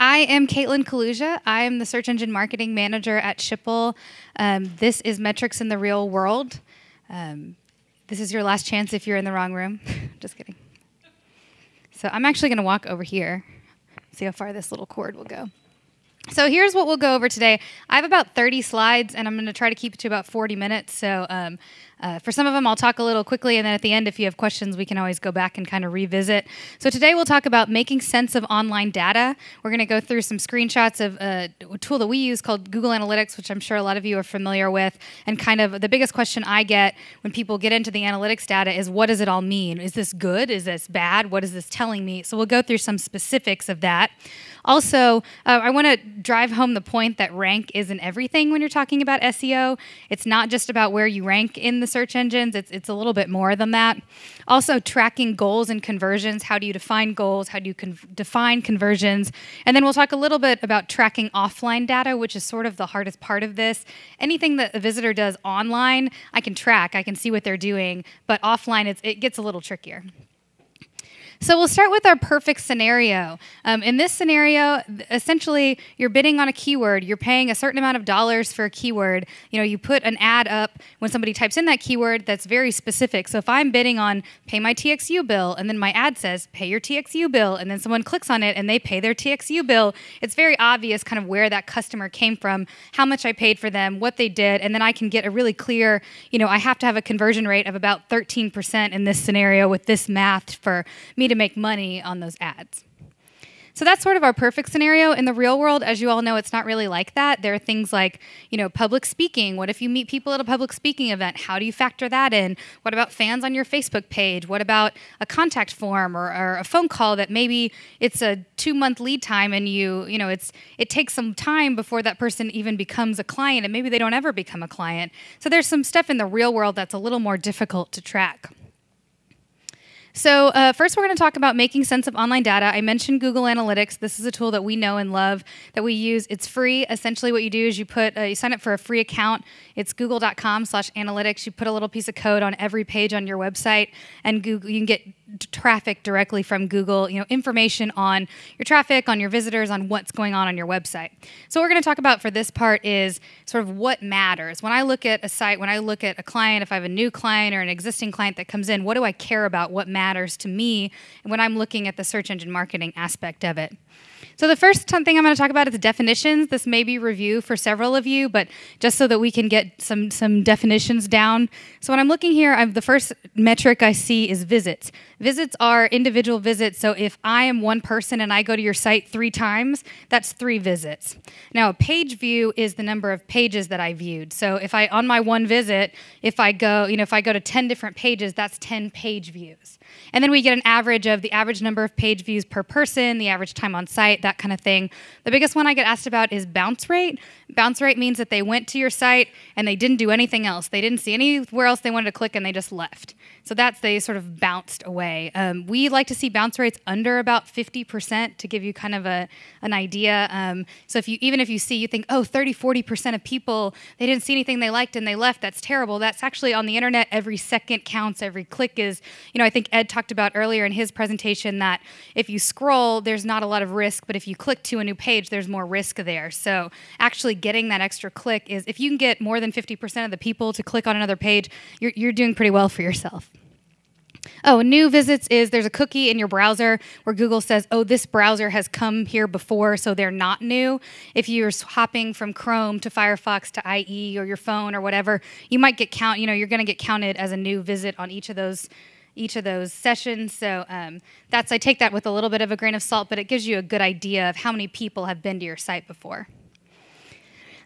I am Caitlin Kaluja. I am the search engine marketing manager at Schipul. Um, this is Metrics in the Real World. Um, this is your last chance if you're in the wrong room. Just kidding. So I'm actually going to walk over here, see how far this little cord will go. So here's what we'll go over today. I have about 30 slides, and I'm going to try to keep it to about 40 minutes. So um, uh, for some of them, I'll talk a little quickly, and then at the end, if you have questions, we can always go back and kind of revisit. So today, we'll talk about making sense of online data. We're going to go through some screenshots of uh, a tool that we use called Google Analytics, which I'm sure a lot of you are familiar with. And kind of the biggest question I get when people get into the analytics data is, what does it all mean? Is this good? Is this bad? What is this telling me? So we'll go through some specifics of that. Also, uh, I want to drive home the point that rank isn't everything when you're talking about SEO. It's not just about where you rank in the search engines, it's, it's a little bit more than that. Also, tracking goals and conversions. How do you define goals? How do you con- define conversions? And then we'll talk a little bit about tracking offline data, which is sort of the hardest part of this. Anything that a visitor does online, I can track, I can see what they're doing, but offline, it gets a little trickier. So we'll start with our perfect scenario. Um, in this scenario, essentially, you're bidding on a keyword. You're paying a certain amount of dollars for a keyword. You know, you put an ad up when somebody types in that keyword that's very specific. So if I'm bidding on pay my TXU bill, and then my ad says pay your TXU bill, and then someone clicks on it and they pay their TXU bill, it's very obvious kind of where that customer came from, how much I paid for them, what they did, and then I can get a really clear, you know, I have to have a conversion rate of about 13% in this scenario with this math for me to make money on those ads. So that's sort of our perfect scenario. In the real world, as you all know, it's not really like that. There are things like, you know, public speaking. What if you meet people at a public speaking event? How do you factor that in? What about fans on your Facebook page? What about a contact form or, or a phone call that maybe it's a two month lead time and you, you know, it's it takes some time before that person even becomes a client and maybe they don't ever become a client. So there's some stuff in the real world that's a little more difficult to track. So, uh, first, we're going to talk about making sense of online data. I mentioned Google Analytics. This is a tool that we know and love that we use. It's free. Essentially, what you do is you put uh, you sign up for a free account. It's google.com slash analytics. You put a little piece of code on every page on your website, and Google you can get traffic directly from Google. You know, information on your traffic, on your visitors, on what's going on on your website. So, what we're going to talk about for this part is sort of what matters. When I look at a site, when I look at a client, if I have a new client or an existing client that comes in, what do I care about? What matters? matters to me when I'm looking at the search engine marketing aspect of it. So the first thing I'm going to talk about is definitions. This may be review for several of you, but just so that we can get some some definitions down. So when I'm looking here, I'm, the first metric I see is visits. Visits are individual visits. So if I am one person and I go to your site three times, that's three visits. Now a page view is the number of pages that I viewed. So if I on my one visit, if I go, you know, if I go to 10 different pages, that's 10 page views. And then we get an average of the average number of page views per person, the average time on site, that kind of thing. The biggest one I get asked about is bounce rate. Bounce rate means that they went to your site and they didn't do anything else. They didn't see anywhere else they wanted to click and they just left. So that's they sort of bounced away. Um, we like to see bounce rates under about 50% to give you kind of a, an idea. Um, so if you even if you see you think, oh, 30, 40% of people they didn't see anything they liked and they left, that's terrible. That's actually on the internet. Every second counts. Every click is. You know, I think Ed talked about earlier in his presentation that if you scroll, there's not a lot of risk, but if you click to a new page, there's more risk there. So actually getting that extra click is if you can get more than 50% of the people to click on another page, you're, you're doing pretty well for yourself. Oh, new visits is there's a cookie in your browser where Google says, oh, this browser has come here before, so they're not new. If you're hopping from Chrome to Firefox to IE or your phone or whatever, you might get count, you know, you're going to get counted as a new visit on each of those each of those sessions. So um, that's I take that with a little bit of a grain of salt, but it gives you a good idea of how many people have been to your site before.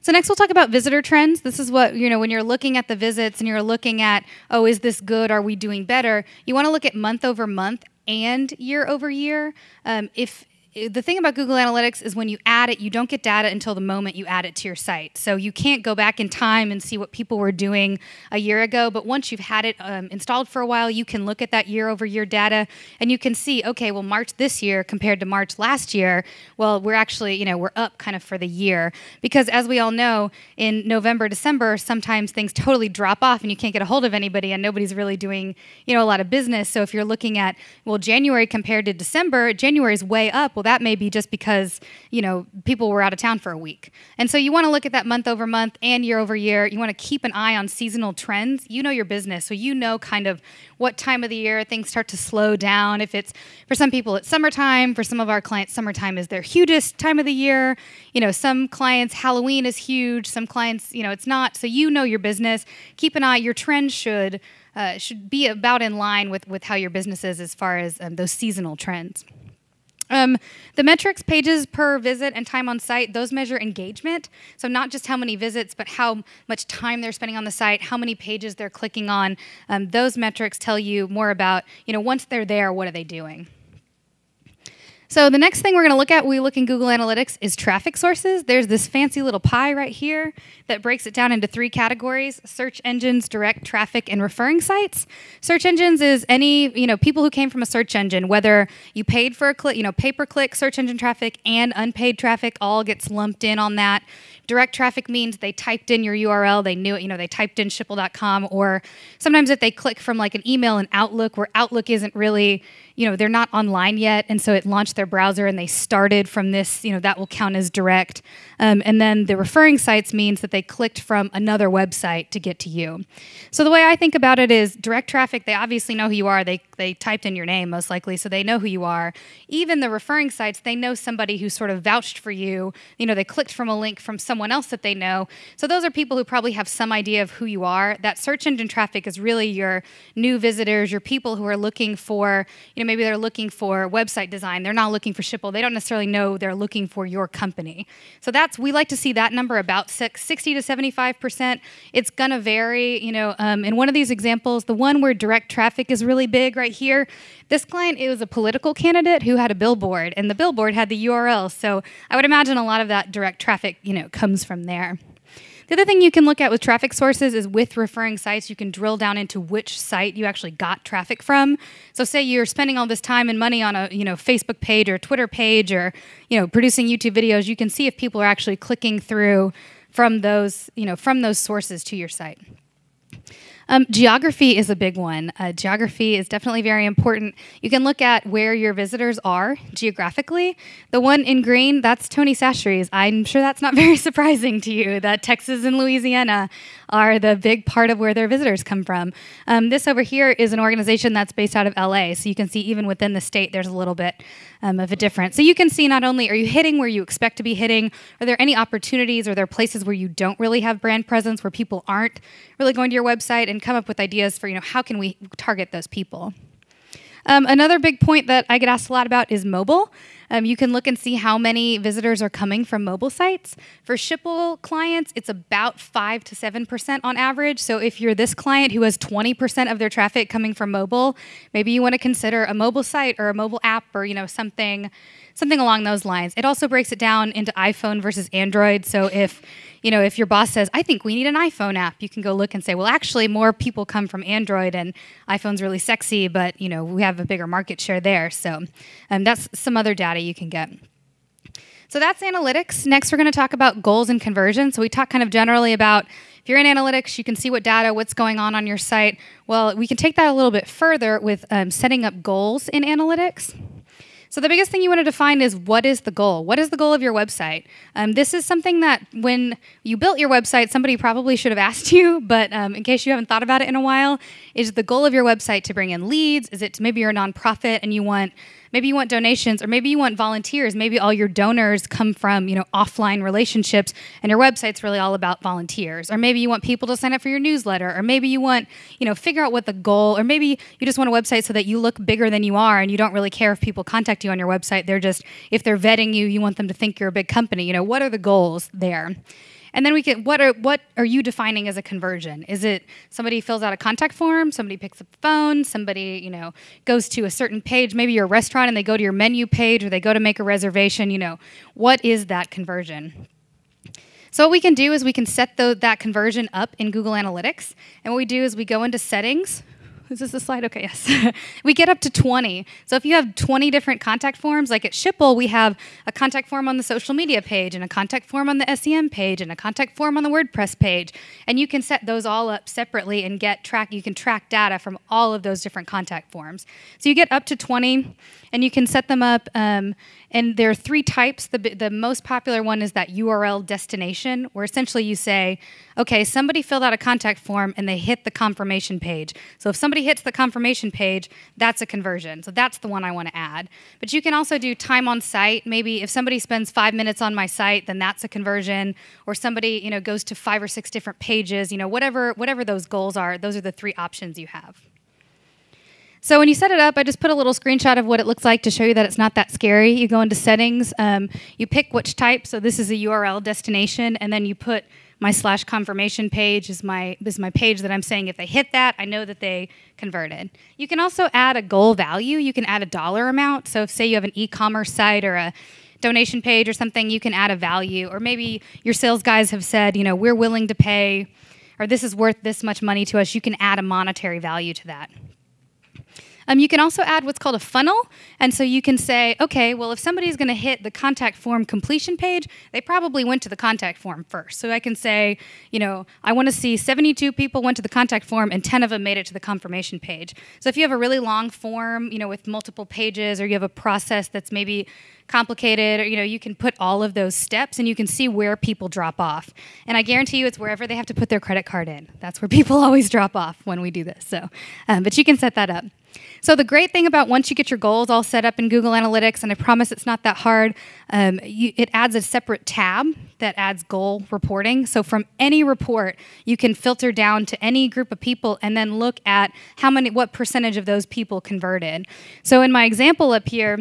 So next we'll talk about visitor trends. This is what, you know, when you're looking at the visits and you're looking at, oh, is this good? Are we doing better? You want to look at month over month and year over year. Um, if the thing about Google Analytics is when you add it, you don't get data until the moment you add it to your site. So you can't go back in time and see what people were doing a year ago. But once you've had it um, installed for a while, you can look at that year over year data and you can see, okay, well, March this year compared to March last year, well, we're actually, you know, we're up kind of for the year. Because as we all know, in November, December, sometimes things totally drop off and you can't get a hold of anybody and nobody's really doing, you know, a lot of business. So if you're looking at, well, January compared to December, January is way up. Well, Well, that may be just because, you know, people were out of town for a week. And so you want to look at that month over month and year over year. You want to keep an eye on seasonal trends. You know your business, so you know kind of what time of the year things start to slow down. If it's for some people it's summertime, for some of our clients summertime is their hugest time of the year. You know, some clients Halloween is huge, some clients, you know, it's not. So you know your business. Keep an eye. Your trend should uh, should be about in line with, with how your business is as far as um, those seasonal trends. Um, the metrics, pages per visit, and time on site, those measure engagement. So, not just how many visits, but how much time they're spending on the site, how many pages they're clicking on. Um, those metrics tell you more about, you know, once they're there, what are they doing? So the next thing we're going to look at, we look in Google Analytics, is traffic sources. There's this fancy little pie right here that breaks it down into three categories: search engines, direct traffic, and referring sites. Search engines is any you know people who came from a search engine, whether you paid for a click, you know, pay per click search engine traffic and unpaid traffic, all gets lumped in on that. Direct traffic means they typed in your URL, they knew it, you know, they typed in schipul.com, or sometimes if they click from like an email in Outlook, where Outlook isn't really you know they're not online yet and so it launched their browser and they started from this you know that will count as direct um, and then the referring sites means that they clicked from another website to get to you so the way i think about it is direct traffic they obviously know who you are they, they typed in your name most likely so they know who you are even the referring sites they know somebody who sort of vouched for you you know they clicked from a link from someone else that they know so those are people who probably have some idea of who you are that search engine traffic is really your new visitors your people who are looking for you know maybe they're looking for website design. They're not looking for Schipul. They don't necessarily know they're looking for your company. So that's we like to see that number about six, 60 to 75 percent. It's gonna vary. You know, um, in one of these examples, the one where direct traffic is really big right here. This client it was a political candidate who had a billboard, and the billboard had the URL. So I would imagine a lot of that direct traffic, you know, comes from there. The other thing you can look at with traffic sources is with referring sites, you can drill down into which site you actually got traffic from. So say you're spending all this time and money on a, you know, Facebook page or Twitter page or, you know, producing YouTube videos, you can see if people are actually clicking through from those, you know, from those sources to your site. Um, geography is a big one. Uh, geography is definitely very important. You can look at where your visitors are geographically. The one in green, that's Tony Chachere's. I'm sure that's not very surprising to you that Texas and Louisiana are the big part of where their visitors come from. Um, this over here is an organization that's based out of LA, so you can see even within the state there's a little bit um, of a difference. So you can see not only are you hitting where you expect to be hitting, are there any opportunities, are there places where you don't really have brand presence, where people aren't really going to your website, and come up with ideas for you know how can we target those people. Um, another big point that I get asked a lot about is mobile. Um, you can look and see how many visitors are coming from mobile sites. For Schipul clients, it's about 5 to 7% on average. So if you're this client who has 20% of their traffic coming from mobile, maybe you want to consider a mobile site or a mobile app or you know something something along those lines. It also breaks it down into iPhone versus Android. So if you know, if your boss says, I think we need an iPhone app, you can go look and say, well, actually, more people come from Android and iPhone's really sexy, but, you know, we have a bigger market share there. So um, that's some other data you can get. So that's analytics. Next, we're going to talk about goals and conversion. So we talk kind of generally about if you're in analytics, you can see what data, what's going on on your site. Well, we can take that a little bit further with um, setting up goals in analytics. So the biggest thing you want to define is what is the goal? What is the goal of your website? Um, this is something that when you built your website, somebody probably should have asked you, but um, in case you haven't thought about it in a while, is the goal of your website to bring in leads? Is it to, maybe you're a nonprofit and you want maybe you want donations or maybe you want volunteers. Maybe all your donors come from you know offline relationships and your website's really all about volunteers. Or maybe you want people to sign up for your newsletter or maybe you want you know figure out what the goal or maybe you just want a website so that you look bigger than you are and you don't really care if people contact you on your website. They're just if they're vetting you you want them to think you're a big company. You know what are the goals there and then we can what are what are you defining as a conversion? Is it somebody fills out a contact form, somebody picks up the phone, somebody, you know, goes to a certain page, maybe you're a restaurant and they go to your menu page or they go to make a reservation, you know, what is that conversion? So what we can do is we can set the, that conversion up in Google Analytics. And what we do is we go into settings. Is this the slide? Okay, yes. we get up to 20. So if you have 20 different contact forms, like at Schipul, we have a contact form on the social media page and a contact form on the SEM page and a contact form on the WordPress page. And you can set those all up separately and get track, you can track data from all of those different contact forms. So you get up to 20 and you can set them up. Um, and there are three types. The, the most popular one is that URL destination, where essentially you say, okay, somebody filled out a contact form and they hit the confirmation page. So if somebody hits the confirmation page, that's a conversion. So that's the one I want to add. But you can also do time on site. Maybe if somebody spends five minutes on my site, then that's a conversion. Or somebody, you know, goes to five or six different pages. You know, whatever whatever those goals are, those are the three options you have. So when you set it up, I just put a little screenshot of what it looks like to show you that it's not that scary. You go into settings, um, you pick which type. So this is a URL destination, and then you put my slash confirmation page is my is my page that I'm saying if they hit that, I know that they converted. You can also add a goal value. You can add a dollar amount. So if say you have an e-commerce site or a donation page or something, you can add a value. Or maybe your sales guys have said, you know, we're willing to pay, or this is worth this much money to us. You can add a monetary value to that. Um, you can also add what's called a funnel. And so you can say, okay, well, if somebody's going to hit the contact form completion page, they probably went to the contact form first. So I can say, you know, I want to see 72 people went to the contact form and 10 of them made it to the confirmation page. So if you have a really long form, you know, with multiple pages, or you have a process that's maybe complicated or you know you can put all of those steps and you can see where people drop off and i guarantee you it's wherever they have to put their credit card in that's where people always drop off when we do this so um, but you can set that up so the great thing about once you get your goals all set up in Google Analytics, and I promise it's not that hard, um, you, it adds a separate tab that adds goal reporting. So from any report, you can filter down to any group of people and then look at how many, what percentage of those people converted. So in my example up here,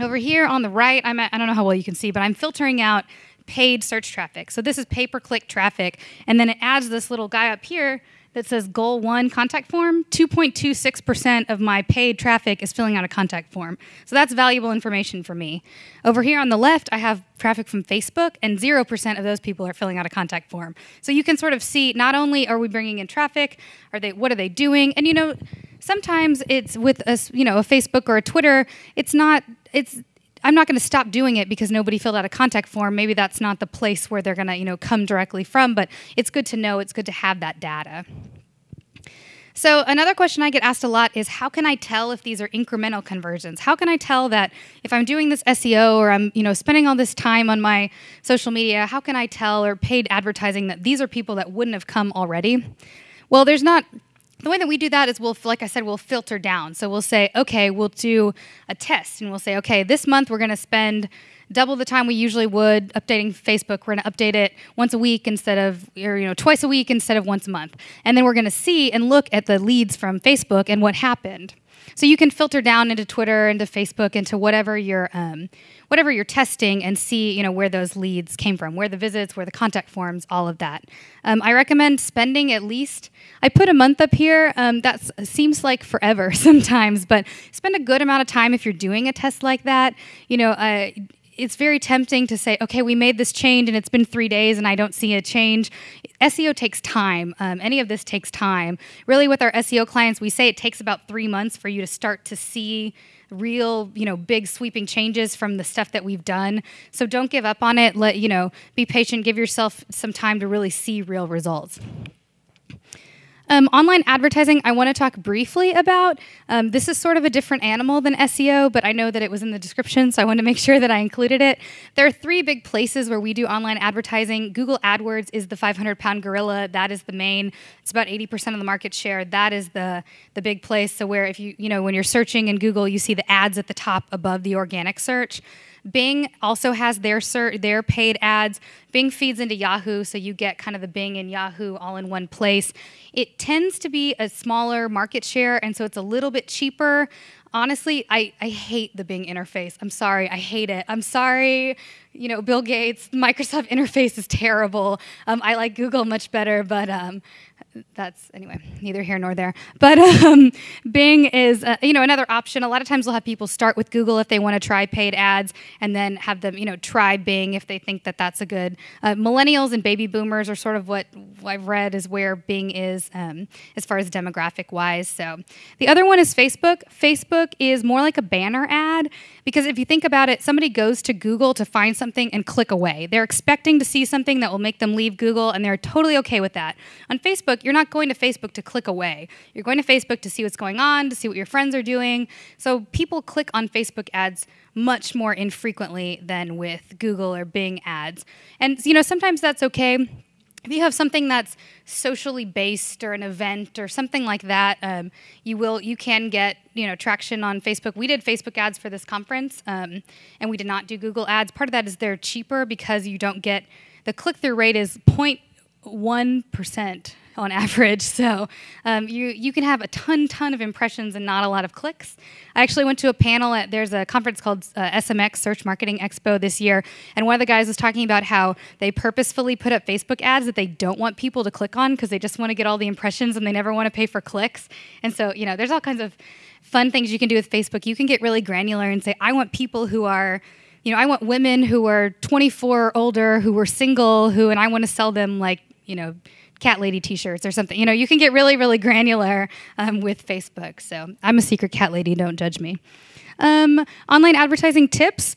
over here on the right, I'm at, I don't know how well you can see, but I'm filtering out paid search traffic. So this is pay-per-click traffic, and then it adds this little guy up here that says goal one contact form, 2.26% of my paid traffic is filling out a contact form. So that's valuable information for me. Over here on the left, I have traffic from Facebook, and 0% of those people are filling out a contact form. So you can sort of see not only are we bringing in traffic, are they what are they doing? And you know, sometimes it's with a, you know, a Facebook or a Twitter, it's not it's I'm not going to stop doing it because nobody filled out a contact form. Maybe that's not the place where they're going to, you know, come directly from, but it's good to know, it's good to have that data. So another question I get asked a lot is how can I tell if these are incremental conversions? How can I tell that if I'm doing this SEO or I'm, you know, spending all this time on my social media, how can I tell or paid advertising that these are people that wouldn't have come already? Well, there's not the way that we do that is we'll, like I said, we'll filter down. So we'll say, okay, we'll do a test and we'll say, okay, this month we're going to spend double the time we usually would updating Facebook. We're going to update it once a week instead of, or, you know, twice a week instead of once a month. And then we're going to see and look at the leads from Facebook and what happened. So you can filter down into Twitter, into Facebook, into whatever you're um, whatever you're testing, and see you know where those leads came from, where the visits, where the contact forms, all of that. Um, I recommend spending at least. I put a month up here. Um, that seems like forever sometimes, but spend a good amount of time if you're doing a test like that. You know. Uh, it's very tempting to say, okay, we made this change and it's been three days and I don't see a change. SEO takes time. Um, any of this takes time. Really, with our SEO clients, we say it takes about three months for you to start to see real, you know, big sweeping changes from the stuff that we've done. So don't give up on it. Let, you know, be patient. Give yourself some time to really see real results. Um, online advertising, I want to talk briefly about. Um, this is sort of a different animal than SEO, but I know that it was in the description, so I want to make sure that I included it. There are three big places where we do online advertising. Google AdWords is the 500 pound gorilla. That is the main. It's about 80% of the market share. That is the the big place. So where if you you know when you're searching in Google, you see the ads at the top above the organic search. Bing also has their their paid ads. Bing feeds into Yahoo, so you get kind of the Bing and Yahoo all in one place. It tends to be a smaller market share, and so it's a little bit cheaper. Honestly, I, I hate the Bing interface. I'm sorry, I hate it. I'm sorry, you know, Bill Gates, Microsoft interface is terrible. Um, I like Google much better, but um, that's anyway neither here nor there. But um, bing is uh, you know another option. A lot of times we'll have people start with google if they want to try paid ads and then have them you know try bing if they think that that's a good uh, millennials and baby boomers are sort of what i've read is where bing is um, as far as demographic wise so the other one is facebook. Facebook is more like a banner ad because if you think about it somebody goes to google to find something and click away they're expecting to see something that will make them leave google and they're totally okay with that on facebook you're not going to Facebook to click away. You're going to Facebook to see what's going on, to see what your friends are doing. So people click on Facebook ads much more infrequently than with Google or Bing ads. And you know, sometimes that's okay. If you have something that's socially based or an event or something like that, um, you will you can get you know traction on Facebook. We did Facebook ads for this conference, um, and we did not do Google ads. Part of that is they're cheaper because you don't get the click through rate is 0.1 percent on average. So um, you you can have a ton ton of impressions and not a lot of clicks. I actually went to a panel at there's a conference called uh, SMX Search Marketing Expo this year, and one of the guys was talking about how they purposefully put up Facebook ads that they don't want people to click on because they just want to get all the impressions and they never want to pay for clicks. And so you know there's all kinds of fun things you can do with Facebook. You can get really granular and say I want people who are you know, I want women who are 24 or older, who are single, who, and I want to sell them like, you know, cat lady t-shirts or something. You know you can get really really granular um, with facebook. So i'm a secret cat lady don't judge me. Um, online advertising tips.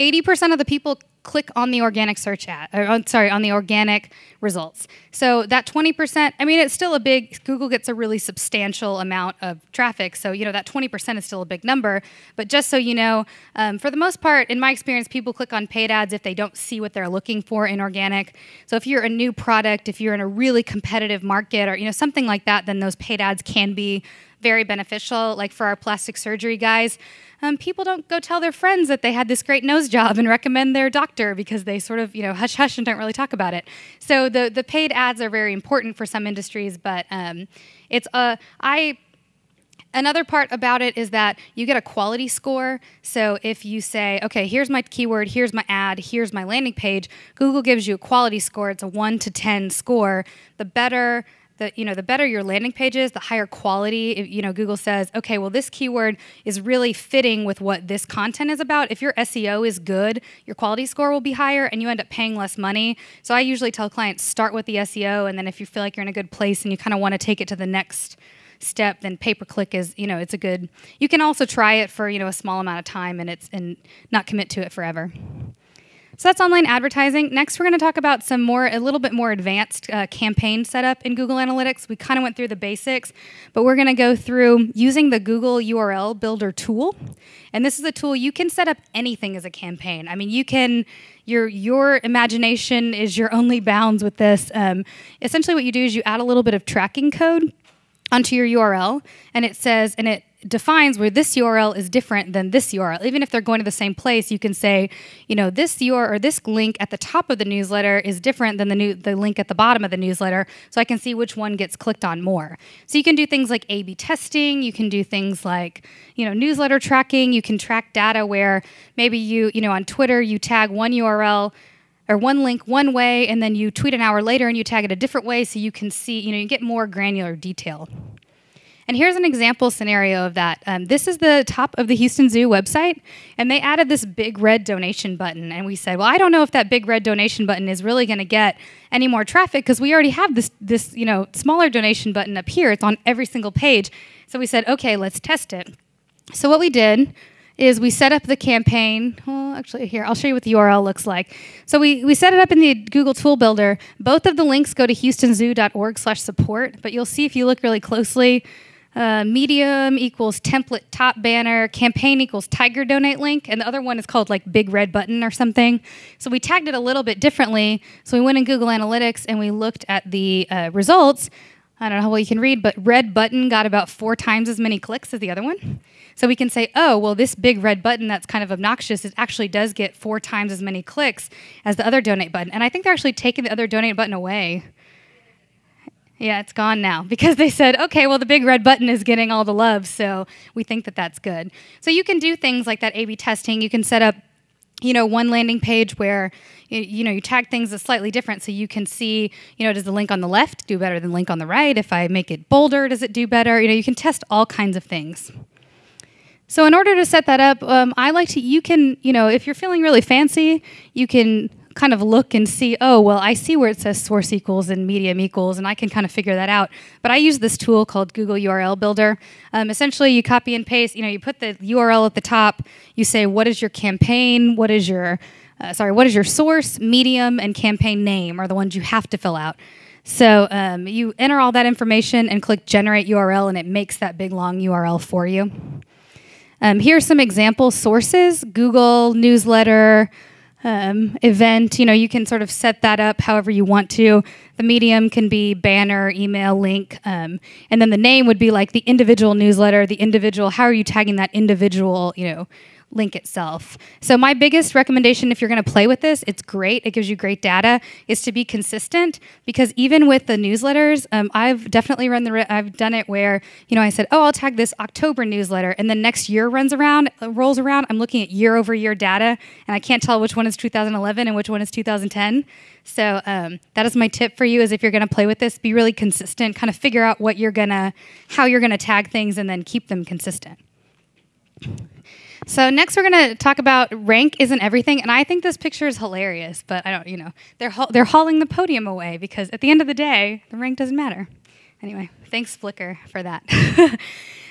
80% of the people click on the organic search ad, or on, sorry, on the organic results. So that 20%, I mean, it's still a big, Google gets a really substantial amount of traffic. So, you know, that 20% is still a big number. But just so you know, um, for the most part, in my experience, people click on paid ads if they don't see what they're looking for in organic. So if you're a new product, if you're in a really competitive market or, you know, something like that, then those paid ads can be very beneficial. Like for our plastic surgery guys, um, people don't go tell their friends that they had this great nose job and recommend their doctor because they sort of you know hush hush and don't really talk about it. So the the paid ads are very important for some industries, but um, it's a uh, another part about it is that you get a quality score. So if you say, okay, here's my keyword, here's my ad, here's my landing page, Google gives you a quality score. It's a one to 10 score. The better the you know the better your landing page is the higher quality you know google says okay well this keyword is really fitting with what this content is about. If your seo is good your quality score will be higher and you end up paying less money. So i usually tell clients start with the seo and then if you feel like you're in a good place and you kind of want to take it to the next step then pay per click is you know it's a good you can also try it for you know a small amount of time and it's and not commit to it forever so that's online advertising. Next, we're going to talk about some more, a little bit more advanced uh, campaign setup in Google Analytics. We kind of went through the basics, but we're going to go through using the Google URL Builder tool. And this is a tool you can set up anything as a campaign. I mean, you can your your imagination is your only bounds with this. Um, essentially, what you do is you add a little bit of tracking code onto your URL, and it says, and it defines where this URL is different than this URL. Even if they're going to the same place, you can say, you know, this URL or this link at the top of the newsletter is different than the new the link at the bottom of the newsletter, so I can see which one gets clicked on more. So you can do things like A/B testing. You can do things like, you know, newsletter tracking. You can track data where maybe you, you know, on Twitter you tag one URL or one link one way and then you tweet an hour later and you tag it a different way so you can see you know you get more granular detail and here's an example scenario of that. Um, this is the top of the Houston Zoo website, and they added this big red donation button. And we said, well, I don't know if that big red donation button is really going to get any more traffic because we already have this, this, you know, smaller donation button up here. It's on every single page. So we said, okay, let's test it. So what we did is we set up the campaign. Well, actually, here, I'll show you what the URL looks like. So we, we set it up in the Google Tool Builder. Both of the links go to houstonzoo.org slash support, but you'll see if you look really closely, uh, medium equals template top banner, campaign equals tiger donate link, and the other one is called like big red button or something. So we tagged it a little bit differently. So we went in Google Analytics and we looked at the uh, results. I don't know how well you can read, but red button got about four times as many clicks as the other one. So we can say, oh, well, this big red button that's kind of obnoxious, it actually does get four times as many clicks as the other donate button. And I think they're actually taking the other donate button away. Yeah, it's gone now because they said, okay, well, the big red button is getting all the love, so we think that that's good. So you can do things like that A B testing. You can set up you know, one landing page where you, know you tag things as slightly different so you can see you know does the link on the left do better than link on the right if i make it bolder does it do better you know you can test all kinds of things so in order to set that up um, i like to you can you know if you're feeling really fancy you can kind of look and see, oh, well, I see where it says source equals and medium equals, and I can kind of figure that out. But I use this tool called Google URL Builder. Um, essentially, you copy and paste, you know, you put the URL at the top, you say, what is your campaign, what is your, uh, sorry, what is your source, medium, and campaign name are the ones you have to fill out. So um, you enter all that information and click generate URL, and it makes that big long URL for you. Um, here are some example sources Google, newsletter, um, event. You know, you can sort of set that up however you want to. The medium can be banner, email, link, um, and then the name would be like the individual newsletter, the individual. How are you tagging that individual? You know, link itself. So my biggest recommendation if you're going to play with this, it's great. It gives you great data. Is to be consistent because even with the newsletters, um, I've definitely run the. I've done it where you know I said, oh, I'll tag this October newsletter, and then next year runs around, uh, rolls around. I'm looking at year over year data, and I can't tell which one is 2011 and which one is 2010. So um, that is my tip for you: is if you're going to play with this, be really consistent. Kind of figure out what you're gonna, how you're gonna tag things, and then keep them consistent. So next we're going to talk about rank isn't everything, and I think this picture is hilarious. But I don't, you know, they're ha- they're hauling the podium away because at the end of the day, the rank doesn't matter. Anyway, thanks Flickr for that.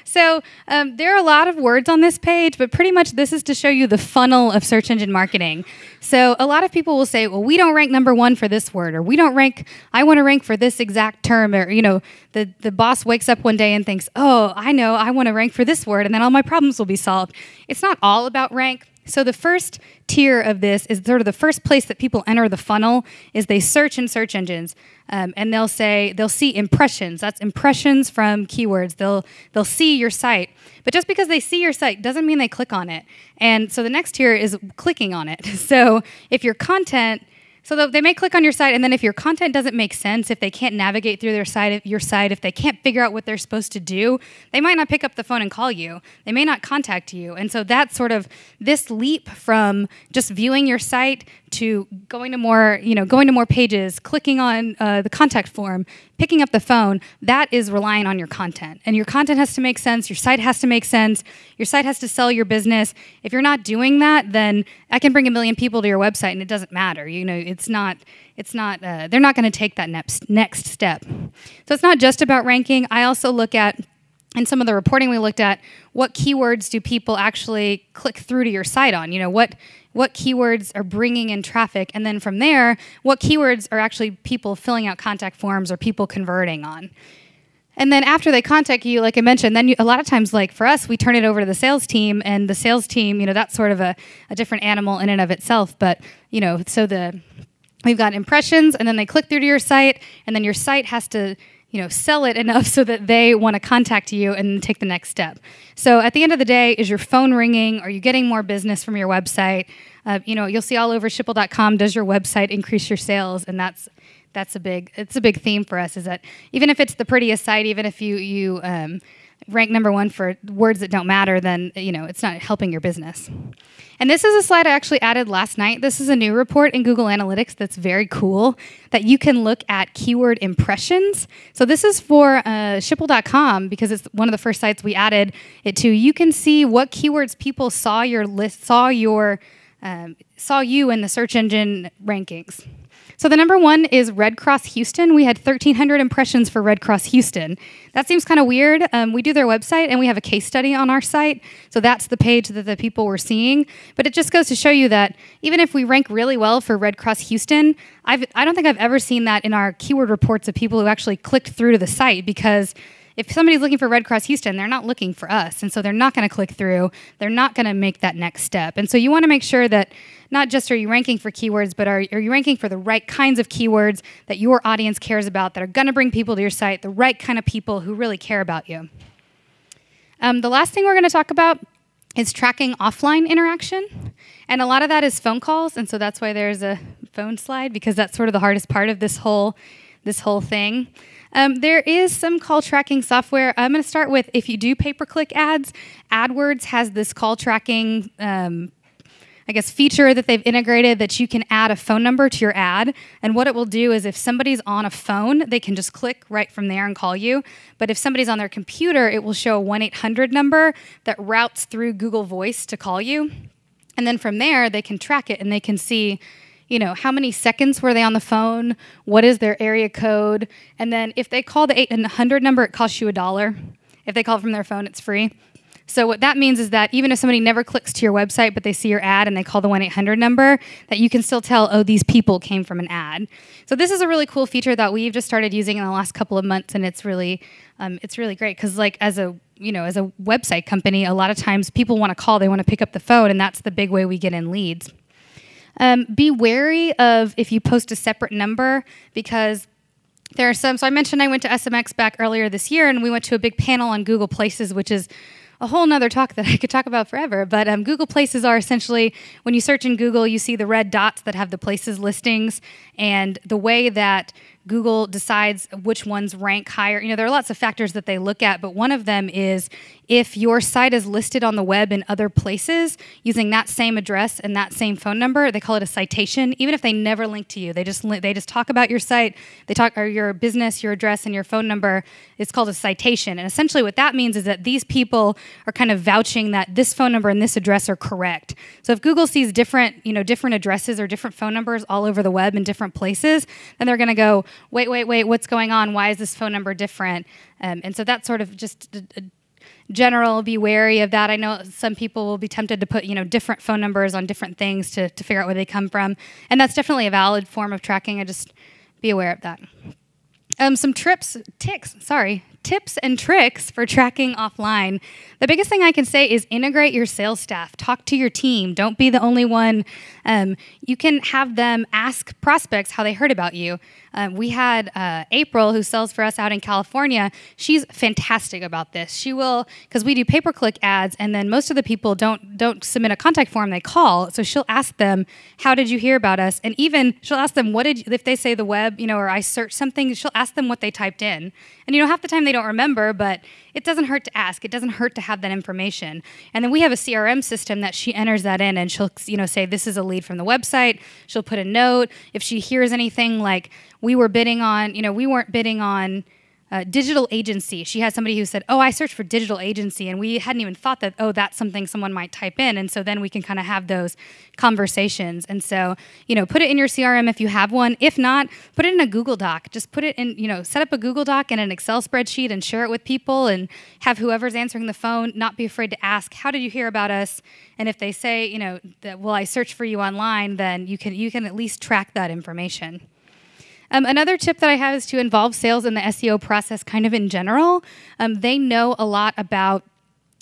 So um, there are a lot of words on this page, but pretty much this is to show you the funnel of search engine marketing. So a lot of people will say, well, we don't rank number one for this word, or we don't rank, I want to rank for this exact term, or, you know, the, the boss wakes up one day and thinks, oh, I know, I want to rank for this word, and then all my problems will be solved. It's not all about rank. So the first tier of this is sort of the first place that people enter the funnel is they search in search engines um, and they'll say they'll see impressions. That's impressions from keywords. They'll they'll see your site. But just because they see your site doesn't mean they click on it. And so the next tier is clicking on it. So if your content so they may click on your site, and then if your content doesn't make sense, if they can't navigate through their site, your site, if they can't figure out what they're supposed to do, they might not pick up the phone and call you. They may not contact you, and so that's sort of this leap from just viewing your site to going to more, you know, going to more pages, clicking on uh, the contact form, picking up the phone, that is relying on your content. And your content has to make sense, your site has to make sense, your site has to sell your business. If you're not doing that, then I can bring a million people to your website and it doesn't matter. You know, it's not it's not uh, they're not going to take that next next step. So it's not just about ranking. I also look at in some of the reporting we looked at what keywords do people actually click through to your site on you know what what keywords are bringing in traffic, and then from there, what keywords are actually people filling out contact forms or people converting on. And then after they contact you, like I mentioned, then you, a lot of times, like for us, we turn it over to the sales team, and the sales team, you know, that's sort of a, a different animal in and of itself. But you know, so the we've got impressions, and then they click through to your site, and then your site has to you know sell it enough so that they want to contact you and take the next step. So at the end of the day is your phone ringing? Are you getting more business from your website? Uh, you know you'll see all over Schipul.com. does your website increase your sales? And that's that's a big it's a big theme for us is that even if it's the prettiest site even if you you um, rank number one for words that don't matter, then you know it's not helping your business. And this is a slide I actually added last night. This is a new report in Google Analytics that's very cool that you can look at keyword impressions. So this is for uh, Schipul.com because it's one of the first sites we added it to. You can see what keywords people saw your list, saw your, um, saw you in the search engine rankings. So the number one is Red Cross Houston. We had 1,300 impressions for Red Cross Houston. That seems kind of weird. Um, we do their website and we have a case study on our site. So that's the page that the people were seeing. But it just goes to show you that even if we rank really well for Red Cross Houston, I've, I don't think I've ever seen that in our keyword reports of people who actually clicked through to the site because if somebody's looking for Red Cross Houston, they're not looking for us. And so they're not going to click through. They're not going to make that next step. And so you want to make sure that not just are you ranking for keywords, but are, are you ranking for the right kinds of keywords that your audience cares about that are going to bring people to your site, the right kind of people who really care about you. Um, the last thing we're going to talk about is tracking offline interaction. And a lot of that is phone calls. And so that's why there's a phone slide because that's sort of the hardest part of this whole, this whole thing. Um, there is some call tracking software. I'm going to start with if you do pay per click ads, AdWords has this call tracking. Um, I guess, feature that they've integrated that you can add a phone number to your ad. And what it will do is if somebody's on a phone, they can just click right from there and call you. But if somebody's on their computer, it will show a 1 800 number that routes through Google Voice to call you. And then from there, they can track it and they can see you know, how many seconds were they on the phone? What is their area code? And then if they call the 800 number, it costs you a dollar. If they call from their phone, it's free. So what that means is that even if somebody never clicks to your website, but they see your ad and they call the 1-800 number, that you can still tell, oh, these people came from an ad. So this is a really cool feature that we've just started using in the last couple of months, and it's really, um, it's really great because like as a you know as a website company, a lot of times people want to call, they want to pick up the phone, and that's the big way we get in leads. Um, be wary of if you post a separate number because there are some. So I mentioned I went to SMX back earlier this year, and we went to a big panel on Google Places, which is a whole nother talk that I could talk about forever. But um, Google Places are essentially when you search in Google, you see the red dots that have the places listings, and the way that Google decides which ones rank higher. You know, there are lots of factors that they look at, but one of them is if your site is listed on the web in other places using that same address and that same phone number, they call it a citation. Even if they never link to you, they just they just talk about your site, they talk or your business, your address, and your phone number. It's called a citation, and essentially what that means is that these people are kind of vouching that this phone number and this address are correct. So if Google sees different you know different addresses or different phone numbers all over the web in different places, then they're going to go wait, wait, wait, what's going on? Why is this phone number different? Um, and so that's sort of just a, a general be wary of that i know some people will be tempted to put you know different phone numbers on different things to, to figure out where they come from and that's definitely a valid form of tracking i just be aware of that um, some trips ticks sorry tips and tricks for tracking offline. The biggest thing I can say is integrate your sales staff. Talk to your team. Don't be the only one. Um, you can have them ask prospects how they heard about you. Um, we had uh, April, who sells for us out in California. She's fantastic about this. She will, because we do pay per click ads, and then most of the people don't don't submit a contact form; they call. So she'll ask them, "How did you hear about us?" And even she'll ask them, "What did?" You, if they say the web, you know, or I searched something, she'll ask them what they typed in. And you know, half the time they don't remember, but it doesn't hurt to ask. It doesn't hurt to have that information. And then we have a CRM system that she enters that in and she'll, you know, say this is a lead from the website. She'll put a note. If she hears anything like we were bidding on, you know, we weren't bidding on uh, digital agency. She had somebody who said, "Oh, I searched for digital agency," and we hadn't even thought that. Oh, that's something someone might type in, and so then we can kind of have those conversations. And so, you know, put it in your CRM if you have one. If not, put it in a Google Doc. Just put it in, you know, set up a Google Doc and an Excel spreadsheet and share it with people, and have whoever's answering the phone not be afraid to ask, "How did you hear about us?" And if they say, you know, that, "Well, I searched for you online," then you can you can at least track that information. Um, another tip that I have is to involve sales in the SEO process kind of in general. Um, they know a lot about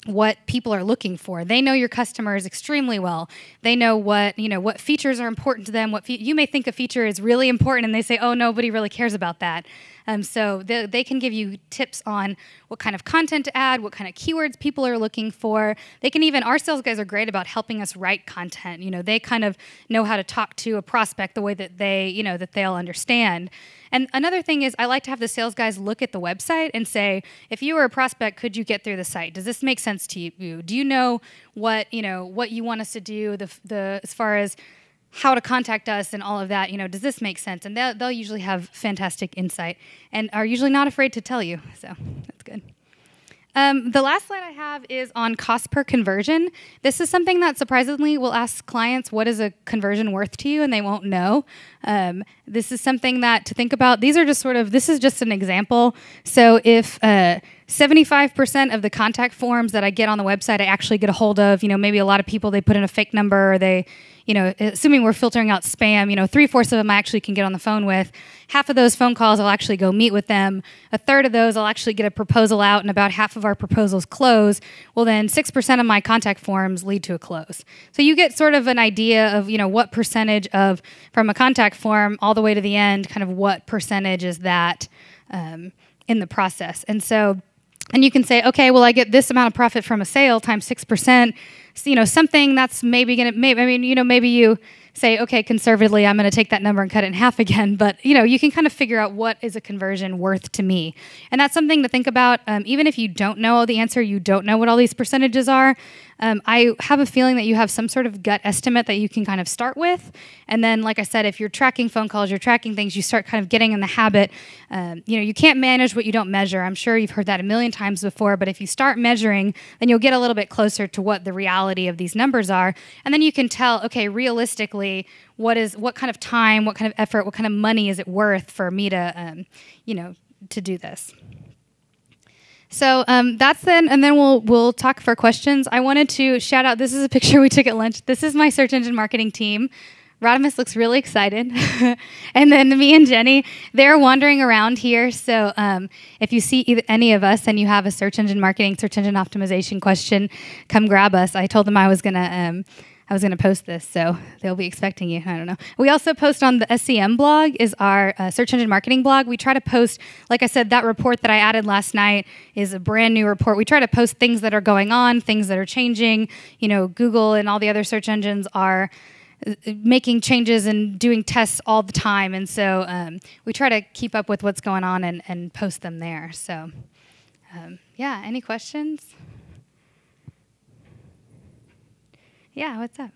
what people are looking for. They know your customers extremely well. They know what, you know, what features are important to them. What fe- you may think a feature is really important and they say, "Oh, nobody really cares about that." Um, so they, they can give you tips on what kind of content to add, what kind of keywords people are looking for. They can even our sales guys are great about helping us write content. You know, they kind of know how to talk to a prospect the way that they, you know, that they'll understand. And another thing is, I like to have the sales guys look at the website and say, if you were a prospect, could you get through the site? Does this make sense to you? Do you know what you know what you want us to do? The the as far as how to contact us and all of that. You know, does this make sense? And they'll, they'll usually have fantastic insight and are usually not afraid to tell you. So that's good. Um, the last slide I have is on cost per conversion. This is something that surprisingly will ask clients, what is a conversion worth to you? And they won't know. Um, this is something that to think about. These are just sort of, this is just an example. So if uh, 75% of the contact forms that I get on the website, I actually get a hold of, you know, maybe a lot of people, they put in a fake number or they, you know, assuming we're filtering out spam, you know, three fourths of them I actually can get on the phone with. Half of those phone calls I'll actually go meet with them. A third of those I'll actually get a proposal out, and about half of our proposals close. Well, then 6% of my contact forms lead to a close. So you get sort of an idea of, you know, what percentage of, from a contact form all the way to the end, kind of what percentage is that um, in the process. And so, and you can say, okay, well, I get this amount of profit from a sale times 6% you know something that's maybe gonna maybe I mean you know maybe you say, okay, conservatively, I'm going to take that number and cut it in half again. But you know, you can kind of figure out what is a conversion worth to me, and that's something to think about. Um, even if you don't know the answer, you don't know what all these percentages are. Um, I have a feeling that you have some sort of gut estimate that you can kind of start with, and then, like I said, if you're tracking phone calls, you're tracking things, you start kind of getting in the habit. Um, you know, you can't manage what you don't measure. I'm sure you've heard that a million times before, but if you start measuring, then you'll get a little bit closer to what the reality of these numbers are, and then you can tell, okay, realistically, what is what kind of time, what kind of effort, what kind of money is it worth for me to, um, you know, to do this. So um, that's then, and then we'll we'll talk for questions. I wanted to shout out. This is a picture we took at lunch. This is my search engine marketing team. Rodimus looks really excited, and then me and Jenny, they're wandering around here. So um, if you see either, any of us and you have a search engine marketing, search engine optimization question, come grab us. I told them I was gonna. Um, I was going to post this, so they'll be expecting you. I don't know. We also post on the SEM blog, is our uh, search engine marketing blog. We try to post, like I said, that report that I added last night is a brand new report. We try to post things that are going on, things that are changing. You know, Google and all the other search engines are uh, making changes and doing tests all the time, and so um, we try to keep up with what's going on and, and post them there. So, um, yeah, any questions? Yeah, what's up?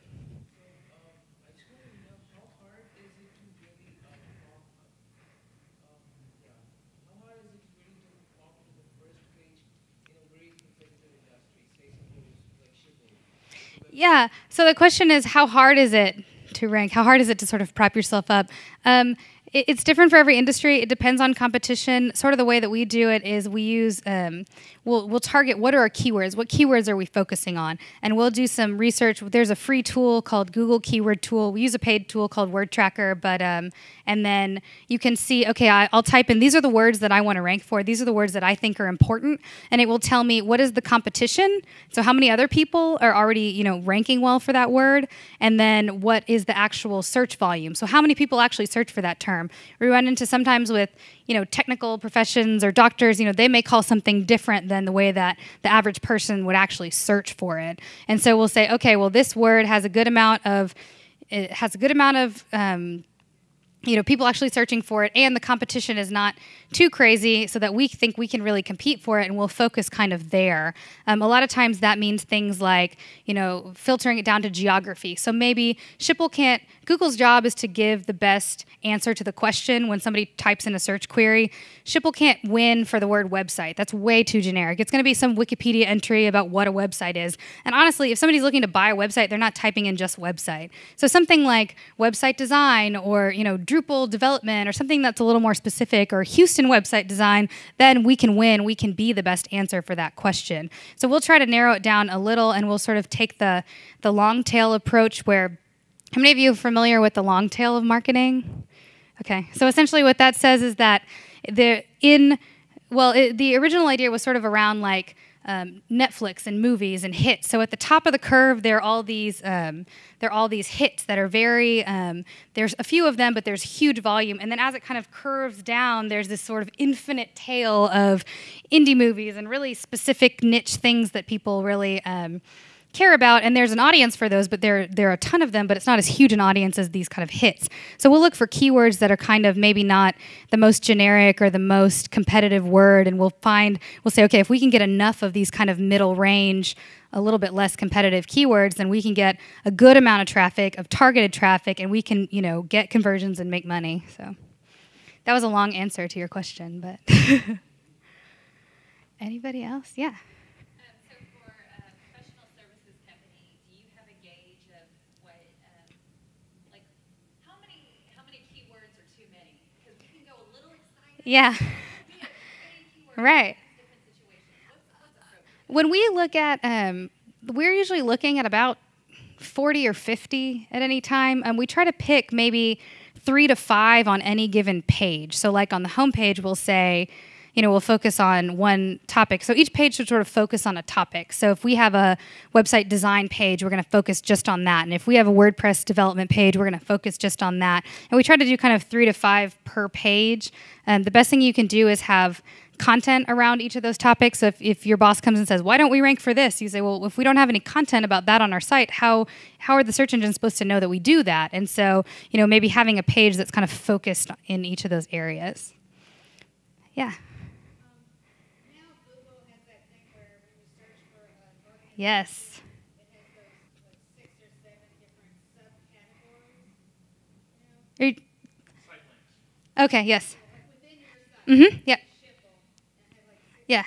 Yeah. So the question is, how hard is it to rank? How hard is it to sort of prop yourself up? Um, it, it's different for every industry. It depends on competition. Sort of the way that we do it is we use um, we'll we'll target what are our keywords, what keywords are we focusing on, and we'll do some research. There's a free tool called Google Keyword Tool. We use a paid tool called Word Tracker, but um, and then you can see okay, I, I'll type in these are the words that I want to rank for. These are the words that I think are important, and it will tell me what is the competition. So how many other people are already you know ranking well for that word, and then what is the actual search volume. So how many people actually search for that term? We run into sometimes with you know technical professions or doctors. You know they may call something different than the way that the average person would actually search for it. And so we'll say, okay, well this word has a good amount of it has a good amount of um, you know people actually searching for it and the competition is not too crazy so that we think we can really compete for it and we'll focus kind of there. Um, a lot of times that means things like you know filtering it down to geography. So maybe schipul can't google's job is to give the best answer to the question when somebody types in a search query. Schipul can't win for the word website. That's way too generic. It's going to be some wikipedia entry about what a website is. And honestly if somebody's looking to buy a website they're not typing in just website. So something like website design or you know Drupal development or something that's a little more specific or Houston website design, then we can win. We can be the best answer for that question. So we'll try to narrow it down a little and we'll sort of take the, the long tail approach where, how many of you are familiar with the long tail of marketing? Okay, so essentially what that says is that the in, well, it, the original idea was sort of around like, um, Netflix and movies and hits. So at the top of the curve, there are all these um, there are all these hits that are very um, there's a few of them, but there's huge volume. And then as it kind of curves down, there's this sort of infinite tail of indie movies and really specific niche things that people really um, care about and there's an audience for those but there there are a ton of them but it's not as huge an audience as these kind of hits. So we'll look for keywords that are kind of maybe not the most generic or the most competitive word and we'll find we'll say okay if we can get enough of these kind of middle range a little bit less competitive keywords then we can get a good amount of traffic of targeted traffic and we can you know get conversions and make money. So that was a long answer to your question but anybody else? Yeah Yeah. right. When we look at, um, we're usually looking at about 40 or 50 at any time. And we try to pick maybe three to five on any given page. So, like on the homepage, we'll say, you know, we'll focus on one topic. So each page should sort of focus on a topic. So if we have a website design page, we're going to focus just on that. And if we have a WordPress development page, we're going to focus just on that. And we try to do kind of three to five per page. Um, the best thing you can do is have content around each of those topics. So if, if your boss comes and says, "Why don't we rank for this?" You say, "Well, if we don't have any content about that on our site, how how are the search engines supposed to know that we do that?" And so, you know, maybe having a page that's kind of focused in each of those areas. Yeah. Yes. You, okay, yes. Mm-hmm. Yeah. Yeah.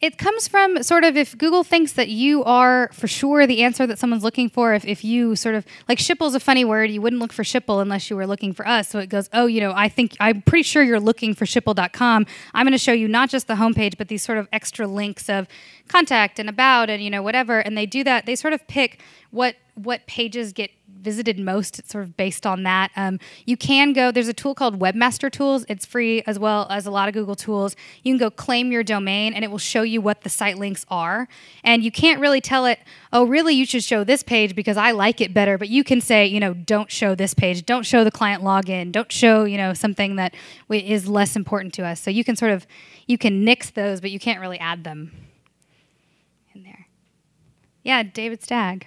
It comes from sort of if Google thinks that you are for sure the answer that someone's looking for, if, if you sort of like Schipul's a funny word, you wouldn't look for Schipul unless you were looking for us. So it goes, oh, you know, I think I'm pretty sure you're looking for Schipul.com. I'm going to show you not just the homepage, but these sort of extra links of contact and about and, you know, whatever. And they do that, they sort of pick what what pages get visited most. It's sort of based on that. Um, you can go, there's a tool called Webmaster Tools. It's free as well as a lot of Google tools. You can go claim your domain and it will show you what the site links are. And you can't really tell it, oh, really, you should show this page because I like it better. But you can say, you know, don't show this page, don't show the client login, don't show, you know, something that is less important to us. So you can sort of, you can nix those, but you can't really add them in there. Yeah, David Stagg.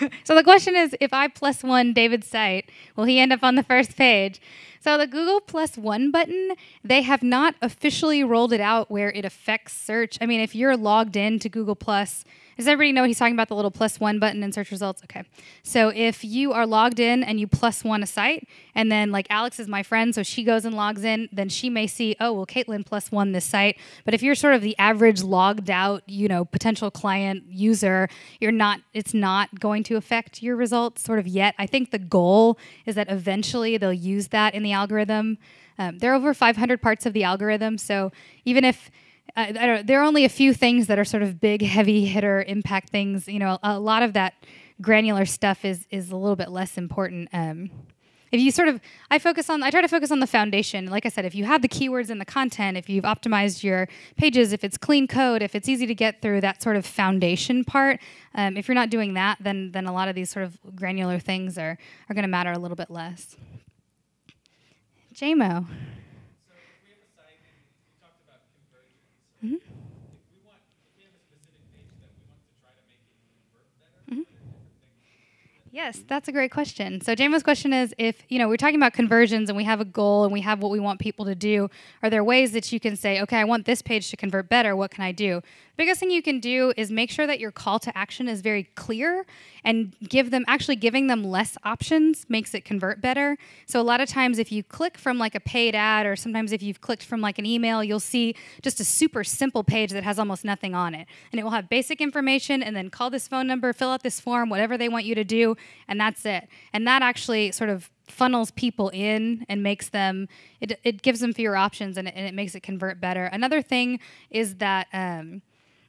so the question is if I plus one David's site, will he end up on the first page? So the Google plus one button, they have not officially rolled it out where it affects search. I mean, if you're logged in to Google Plus, does everybody know he's talking about the little plus one button in search results? Okay. So if you are logged in and you plus one a site, and then like Alex is my friend, so she goes and logs in, then she may see, oh, well, Caitlin plus one this site. But if you're sort of the average logged out, you know, potential client user, you're not, it's not going to affect your results sort of yet. I think the goal is that eventually they'll use that in the algorithm. Um, there are over 500 parts of the algorithm, so even if don't know, there are only a few things that are sort of big, heavy hitter impact things. You know, a, lot of that granular stuff is is a little bit less important. Um, if you sort of, I focus on, I try to focus on the foundation. Like I said, if you have the keywords and the content, if you've optimized your pages, if it's clean code, if it's easy to get through that sort of foundation part, um, if you're not doing that, then then a lot of these sort of granular things are are going to matter a little bit less. JMO. Yes, that's a great question. So Jamo's question is if, you know, we're talking about conversions and we have a goal and we have what we want people to do, are there ways that you can say, okay, I want this page to convert better, what can I do? biggest thing you can do is make sure that your call to action is very clear and give them actually giving them less options makes it convert better. So a lot of times if you click from like a paid ad or sometimes if you've clicked from like an email, you'll see just a super simple page that has almost nothing on it. And it will have basic information and then call this phone number, fill out this form, whatever they want you to do, and that's it. And that actually sort of funnels people in and makes them it, it gives them fewer options and it, and it makes it convert better. Another thing is that um,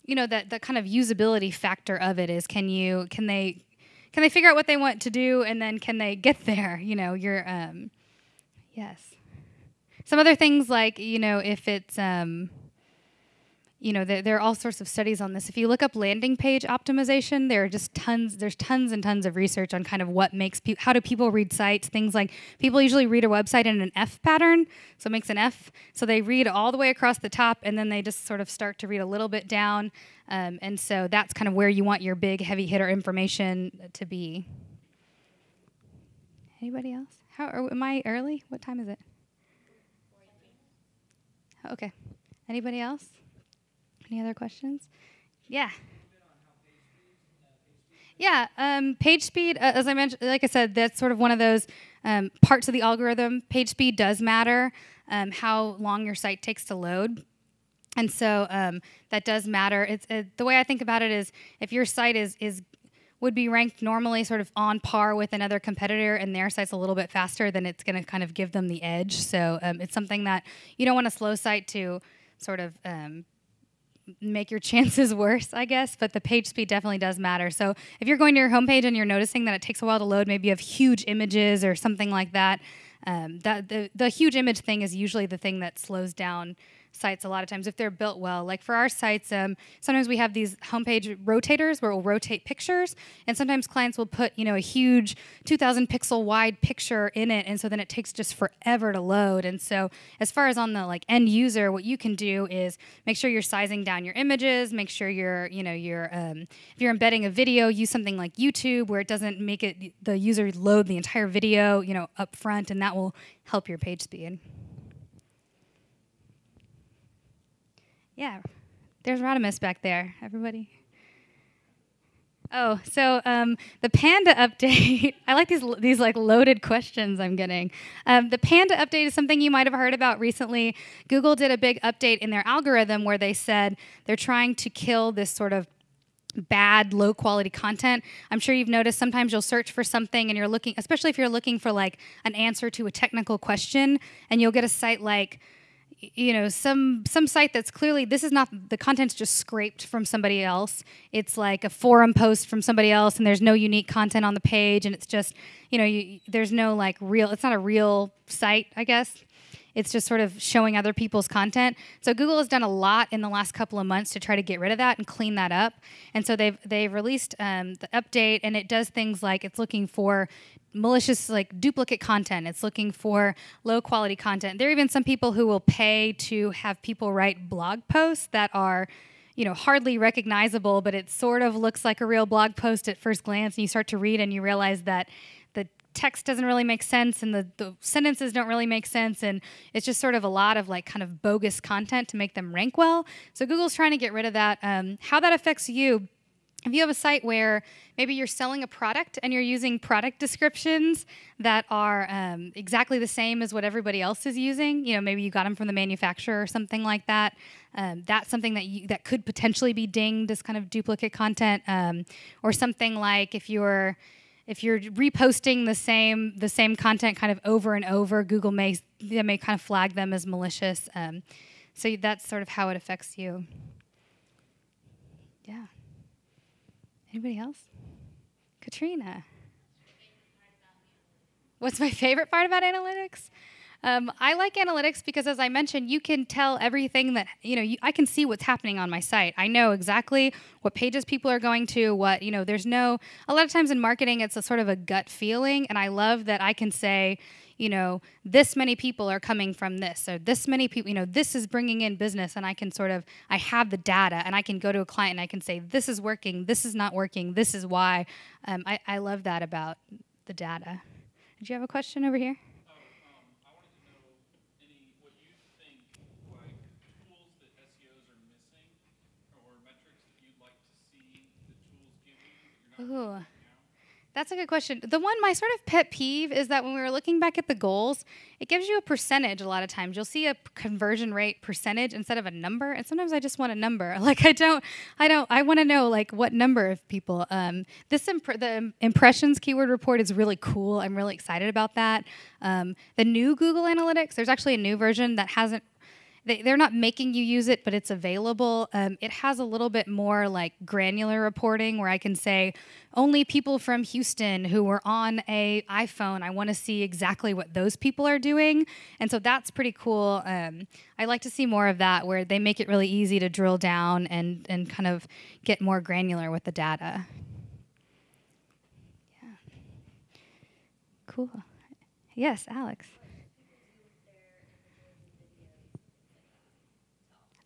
you know that the kind of usability factor of it is can you can they can they figure out what they want to do and then can they get there? You know you're um yes. Some other things like you know if it's um you know, there, there, are all sorts of studies on this. If you look up landing page optimization, there are just tons, there's tons and tons of research on kind of what makes people, how do people read sites, things like people usually read a website in an F pattern, so it makes an F. So they read all the way across the top and then they just sort of start to read a little bit down. Um, and so that's kind of where you want your big heavy hitter information to be. Anybody else? How, are, am I early? What time is it? Okay. Anybody else? Any other questions? Yeah. Yeah, um, page speed, uh, as I mentioned, like I said, that's sort of one of those um, parts of the algorithm. Page speed does matter, um, how long your site takes to load. And so um, that does matter. It's the way I think about it is if your site is is would be ranked normally sort of on par with another competitor and their site's a little bit faster, then it's going to kind of give them the edge. So um, it's something that you don't want a slow site to sort of um, make your chances worse, I guess, but the page speed definitely does matter. So if you're going to your homepage and you're noticing that it takes a while to load, maybe you have huge images or something like that, um, that the, the huge image thing is usually the thing that slows down sites a lot of times if they're built well. Like for our sites, um, sometimes we have these homepage rotators where we'll rotate pictures, and sometimes clients will put you know a huge 2,000 pixel wide picture in it, and so then it takes just forever to load. And so as far as on the like end user, what you can do is make sure you're sizing down your images, make sure you're you know you're um, if you're embedding a video, use something like YouTube where it doesn't make it the user load the entire video you know up front, and that will help your page speed. Yeah, there's Rodimus back there. Everybody. Oh, so um, the Panda update. I like these these like loaded questions I'm getting. Um, the Panda update is something you might have heard about recently. Google did a big update in their algorithm where they said they're trying to kill this sort of bad low quality content i'm sure you've noticed sometimes you'll search for something and you're looking especially if you're looking for like an answer to a technical question and you'll get a site like you know some some site that's clearly this is not the content's just scraped from somebody else it's like a forum post from somebody else and there's no unique content on the page and it's just you know you, there's no like real it's not a real site i guess it's just sort of showing other people's content. So Google has done a lot in the last couple of months to try to get rid of that and clean that up. And so they've they've released um, the update, and it does things like it's looking for malicious like duplicate content. It's looking for low quality content. There are even some people who will pay to have people write blog posts that are you know hardly recognizable but it sort of looks like a real blog post at first glance and you start to read and you realize that the text doesn't really make sense and the, the sentences don't really make sense and it's just sort of a lot of like kind of bogus content to make them rank well. So google's trying to get rid of that. Um, how that affects you if you have a site where maybe you're selling a product and you're using product descriptions that are um, exactly the same as what everybody else is using, you know, maybe you got them from the manufacturer or something like that. Um, that's something that you, that could potentially be dinged as kind of duplicate content, um, or something like if you're if you're reposting the same the same content kind of over and over, Google may they may kind of flag them as malicious. Um, so that's sort of how it affects you. Yeah. Anybody else? Katrina. What's my favorite part about analytics? Um, I like analytics because, as I mentioned, you can tell everything that you know. You, I can see what's happening on my site. I know exactly what pages people are going to. What you know. There's no. A lot of times in marketing, it's a sort of a gut feeling, and I love that I can say, you know, this many people are coming from this, or this many people. You know, this is bringing in business, and I can sort of. I have the data, and I can go to a client and I can say, this is working, this is not working, this is why. Um, I, I love that about the data. Did you have a question over here? Ooh. That's a good question. The one, my sort of pet peeve is that when we were looking back at the goals, it gives you a percentage a lot of times. You'll see a conversion rate percentage instead of a number, and sometimes I just want a number. Like I don't, I don't, I want to know like what number of people. Um, this the impressions keyword report is really cool. I'm really excited about that. Um, the new Google Analytics, there's actually a new version that hasn't they, they're not making you use it, but it's available. Um, it has a little bit more like granular reporting where I can say only people from Houston who were on a iPhone. I want to see exactly what those people are doing, and so that's pretty cool. Um, I like to see more of that where they make it really easy to drill down and and kind of get more granular with the data. Yeah. Cool. Yes, Alex.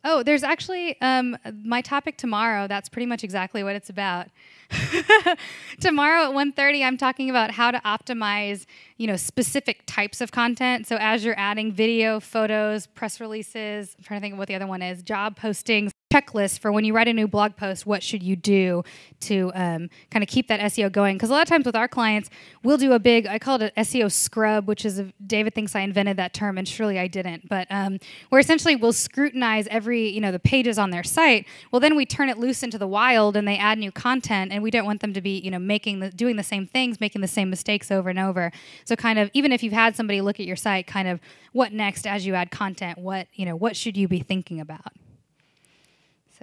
Oh, there's actually um, my topic tomorrow. That's pretty much exactly what it's about. tomorrow at 1.30, I'm talking about how to optimize, you know, specific types of content. So as you're adding video, photos, press releases, I'm trying to think of what the other one is, job postings, checklist for when you write a new blog post what should you do to um, kind of keep that seo going? Because a lot of times with our clients we'll do a big i call it an seo scrub which is a, david thinks i invented that term and surely i didn't but um, where essentially we'll scrutinize every you know the pages on their site. Well then we turn it loose into the wild and they add new content and we don't want them to be you know making the doing the same things making the same mistakes over and over. So kind of even if you've had somebody look at your site kind of what next as you add content what you know what should you be thinking about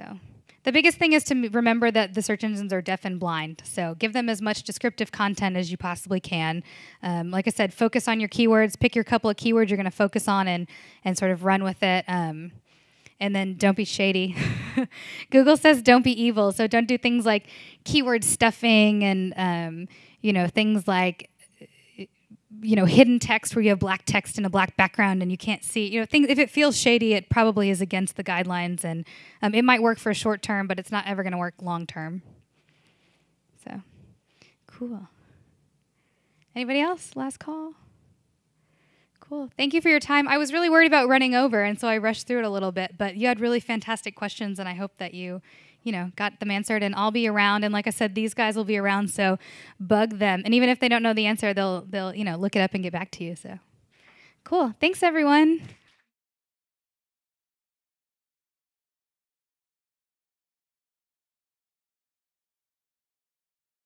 so the biggest thing is to remember that the search engines are deaf and blind. So give them as much descriptive content as you possibly can. Um, like I said, focus on your keywords. Pick your couple of keywords you're going to focus on and and sort of run with it. Um, and then don't be shady. Google says don't be evil, so don't do things like keyword stuffing and um, you know things like you know hidden text where you have black text in a black background and you can't see you know things if it feels shady it probably is against the guidelines and um, it might work for a short term but it's not ever going to work long term. So cool. Anybody else? Last call? Cool. Thank you for your time. I was really worried about running over and so i rushed through it a little bit but you had really fantastic questions and i hope that you you know, got them answered and I'll be around. And like I said, these guys will be around. So bug them. And even if they don't know the answer, they'll, they'll, you know, look it up and get back to you. So cool. Thanks everyone.